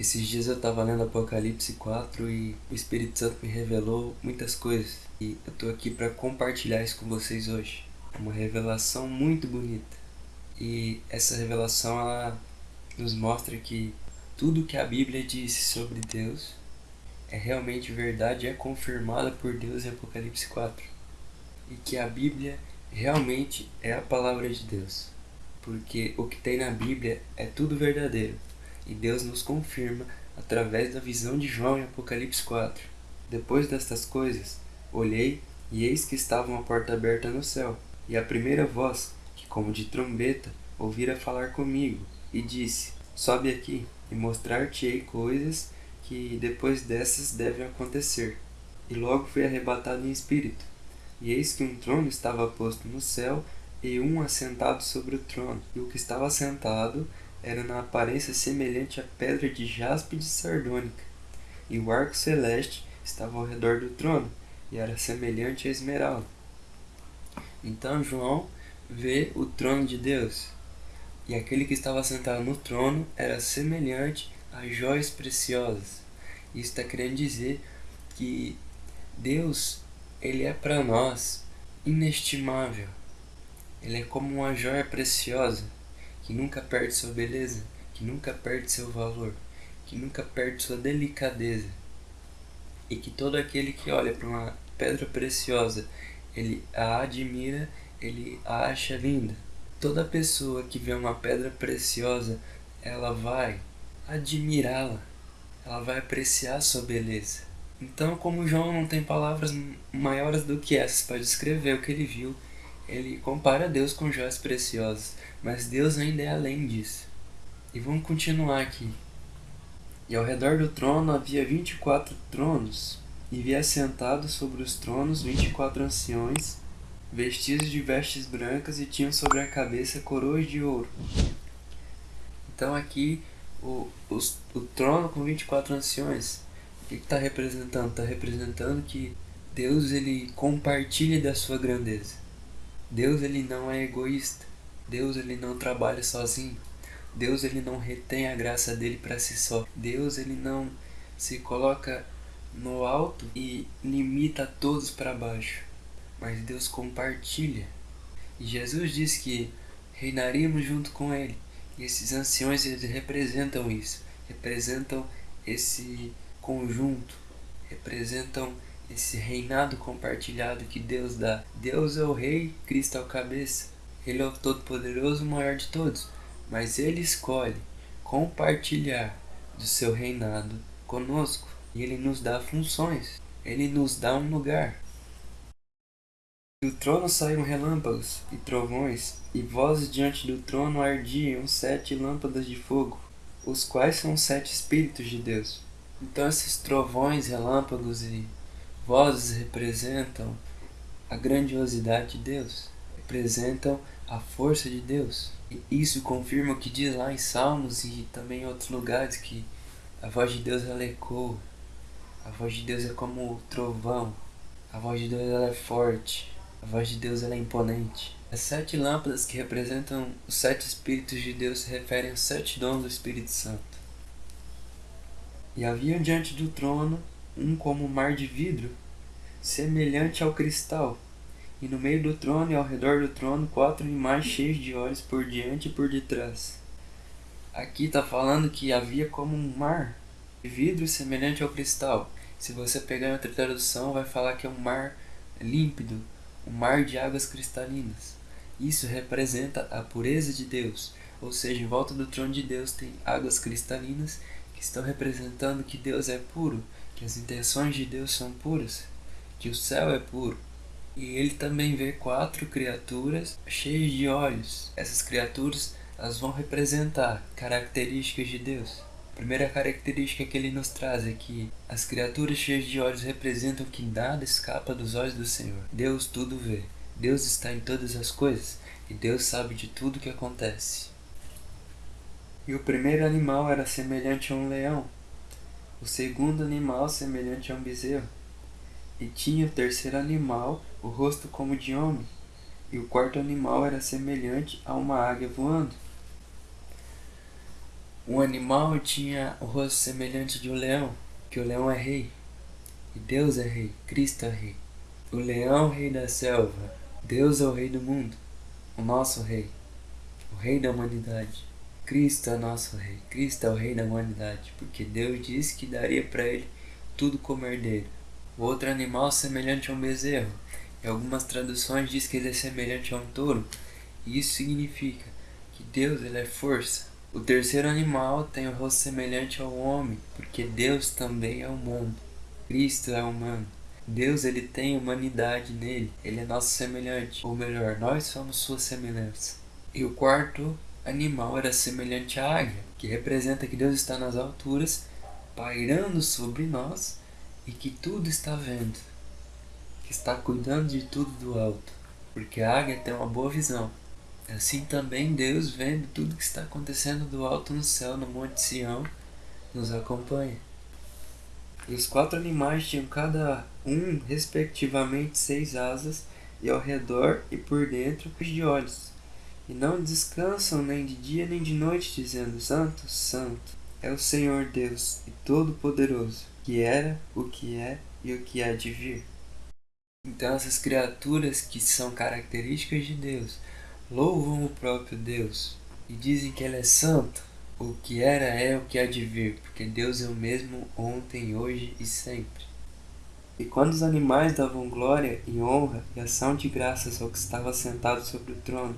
Esses dias eu estava lendo Apocalipse 4 e o Espírito Santo me revelou muitas coisas. E eu tô aqui para compartilhar isso com vocês hoje. É uma revelação muito bonita. E essa revelação ela nos mostra que tudo que a Bíblia disse sobre Deus é realmente verdade, é confirmada por Deus em Apocalipse 4. E que a Bíblia realmente é a palavra de Deus. Porque o que tem na Bíblia é tudo verdadeiro. E Deus nos confirma através da visão de João em Apocalipse 4. Depois destas coisas, olhei e eis que estava uma porta aberta no céu. E a primeira voz, que como de trombeta, ouvira falar comigo, e disse, Sobe aqui, e mostrar-te-ei coisas que depois dessas devem acontecer. E logo fui arrebatado em espírito. E eis que um trono estava posto no céu, e um assentado sobre o trono. E o que estava assentado era na aparência semelhante à pedra de jaspe de sardônica. E o arco celeste estava ao redor do trono, e era semelhante a esmeralda. Então João vê o trono de Deus, e aquele que estava sentado no trono era semelhante a joias preciosas. Isso está querendo dizer que Deus ele é para nós inestimável. Ele é como uma joia preciosa que nunca perde sua beleza, que nunca perde seu valor, que nunca perde sua delicadeza. E que todo aquele que olha para uma pedra preciosa, ele a admira, ele a acha linda. Toda pessoa que vê uma pedra preciosa, ela vai admirá-la, ela vai apreciar sua beleza. Então, como João não tem palavras maiores do que essas para descrever o que ele viu, ele compara Deus com joias preciosas, mas Deus ainda é além disso. E vamos continuar aqui. E ao redor do trono havia vinte e quatro tronos, e vi assentados sobre os tronos vinte e quatro anciões, vestidos de vestes brancas e tinham sobre a cabeça coroas de ouro. Então aqui o, os, o trono com 24 anciões que está representando? Está representando que Deus ele compartilha da sua grandeza. Deus ele não é egoísta. Deus ele não trabalha sozinho. Deus ele não retém a graça dele para si só. Deus ele não se coloca no alto e limita todos para baixo. Mas Deus compartilha. E Jesus disse que reinaríamos junto com ele. E esses anciões eles representam isso. Representam esse conjunto representam esse reinado compartilhado que Deus dá. Deus é o rei, Cristo é o cabeça. Ele é o todo-poderoso, o maior de todos. Mas ele escolhe compartilhar do seu reinado conosco. E ele nos dá funções. Ele nos dá um lugar. Do trono saíram relâmpagos e trovões, e vozes diante do trono ardiam sete lâmpadas de fogo, os quais são sete Espíritos de Deus. Então esses trovões, relâmpagos e vozes representam a grandiosidade de Deus, representam a força de Deus. E isso confirma o que diz lá em Salmos e também em outros lugares que a voz de Deus ela ecoa. A voz de Deus é como o trovão. A voz de Deus ela é forte. A voz de Deus ela é imponente. As sete lâmpadas que representam os sete Espíritos de Deus se referem aos sete dons do Espírito Santo. E havia diante do trono um como mar de vidro, semelhante ao cristal, e no meio do trono e ao redor do trono quatro animais cheios de olhos por diante e por detrás. Aqui está falando que havia como um mar de vidro semelhante ao cristal. Se você pegar outra tradução, vai falar que é um mar límpido, um mar de águas cristalinas. Isso representa a pureza de Deus, ou seja, em volta do trono de Deus tem águas cristalinas que estão representando que Deus é puro, que as intenções de Deus são puras, que o céu é puro. E ele também vê quatro criaturas cheias de olhos. Essas criaturas elas vão representar características de Deus. A primeira característica que ele nos traz é que as criaturas cheias de olhos representam que nada escapa dos olhos do Senhor. Deus tudo vê. Deus está em todas as coisas e Deus sabe de tudo que acontece. E o primeiro animal era semelhante a um leão, o segundo animal semelhante a um bezerro, e tinha o terceiro animal o rosto como de homem, e o quarto animal era semelhante a uma águia voando. Um animal tinha o rosto semelhante de um leão, que o leão é rei. E Deus é rei, Cristo é rei. O leão, rei da selva. Deus é o rei do mundo, o nosso rei, o rei da humanidade. Cristo é nosso rei, Cristo é o rei da humanidade, porque Deus disse que daria para ele tudo como herdeiro. O outro animal semelhante a um bezerro. Em algumas traduções diz que ele é semelhante a um touro. E isso significa que Deus ele é força. O terceiro animal tem o rosto semelhante ao homem, porque Deus também é humano. Cristo é humano. Deus ele tem humanidade nele, ele é nosso semelhante, ou melhor, nós somos sua semelhança. E o quarto animal era semelhante à águia, que representa que Deus está nas alturas, pairando sobre nós e que tudo está vendo, que está cuidando de tudo do alto, porque a águia tem uma boa visão. Assim também Deus, vendo tudo que está acontecendo do alto no céu, no Monte Sião, nos acompanha. E os quatro animais tinham cada um, respectivamente, seis asas, e ao redor e por dentro de olhos. E não descansam nem de dia nem de noite, dizendo: Santo, Santo é o Senhor Deus e Todo-Poderoso, que era, o que é e o que há de vir. Então, essas criaturas que são características de Deus louvam o próprio Deus e dizem que Ele é santo, o que era é o que há de vir, porque Deus é o mesmo ontem, hoje e sempre. E quando os animais davam glória e honra e ação de graças ao que estava sentado sobre o trono,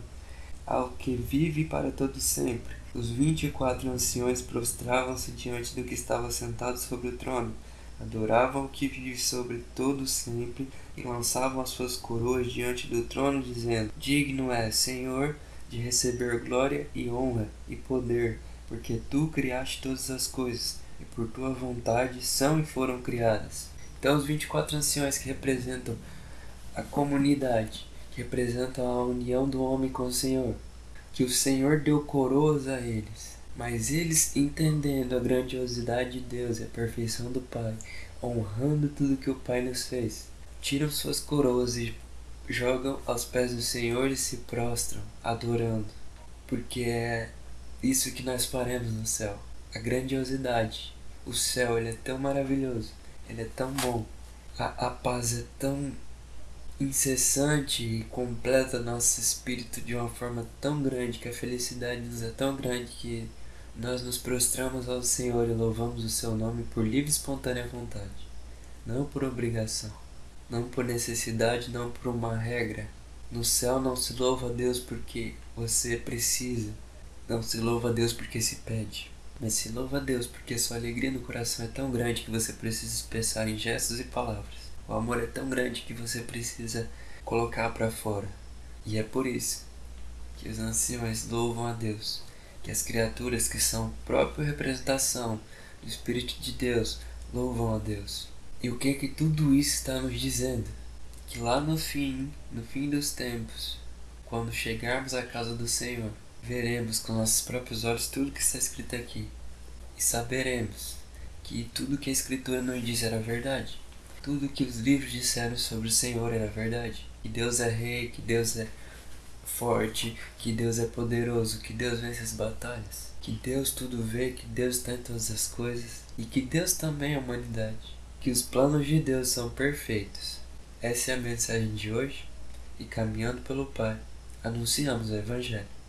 ao que vive para todo sempre, os vinte e quatro anciões prostravam-se diante do que estava sentado sobre o trono, adoravam o que vive sobre todo sempre e lançavam as suas coroas diante do trono, dizendo: Digno é, Senhor, de receber glória e honra e poder porque tu criaste todas as coisas, e por tua vontade são e foram criadas. Então, os 24 anciões que representam a comunidade, representam a união do homem com o Senhor, que o Senhor deu coroas a eles, mas eles, entendendo a grandiosidade de Deus e a perfeição do Pai, honrando tudo que o Pai nos fez, tiram suas coroas e jogam aos pés do Senhor e se prostram, adorando, porque é isso que nós faremos no céu. A grandiosidade. O céu ele é tão maravilhoso. Ele é tão bom. A, a paz é tão incessante e completa nosso espírito de uma forma tão grande que a felicidade nos é tão grande que nós nos prostramos ao Senhor e louvamos o seu nome por livre e espontânea vontade, não por obrigação, não por necessidade, não por uma regra. No céu não se louva a Deus porque você precisa, não se louva a Deus porque se pede, mas se louva a Deus porque sua alegria no coração é tão grande que você precisa expressar em gestos e palavras. O amor é tão grande que você precisa colocar para fora. E é por isso que os anciões louvam a Deus, que as criaturas que são própria representação do Espírito de Deus louvam a Deus. E o que é que tudo isso está nos dizendo? Que lá no fim, no fim dos tempos, quando chegarmos à casa do Senhor, veremos com nossos próprios olhos tudo que está escrito aqui e saberemos que tudo que a Escritura nos diz era verdade. Tudo que os livros disseram sobre o Senhor era verdade. Que Deus é rei, que Deus é forte, que Deus é poderoso, que Deus vence as batalhas, que Deus tudo vê, que Deus está em todas as coisas e que Deus também é a humanidade. Que os planos de Deus são perfeitos. Essa é a mensagem de hoje e caminhando pelo Pai, anunciamos o Evangelho.